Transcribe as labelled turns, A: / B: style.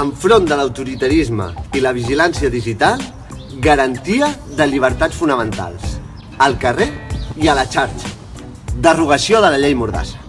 A: enfront de l'autoritarisme i la vigilància digital, garantia de llibertats fonamentals. Al carrer i a la xarxa. Derogació de la llei Mordassa.